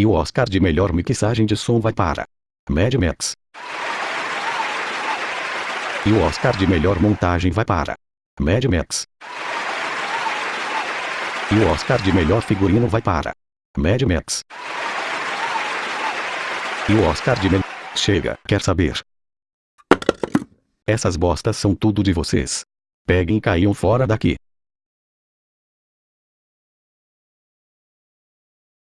E o Oscar de melhor mixagem de som vai para Mad Max. E o Oscar de melhor montagem vai para Mad Max. E o Oscar de melhor figurino vai para Mad Max. E o Oscar de melhor... Chega, quer saber? Essas bostas são tudo de vocês. Peguem e caiam fora daqui.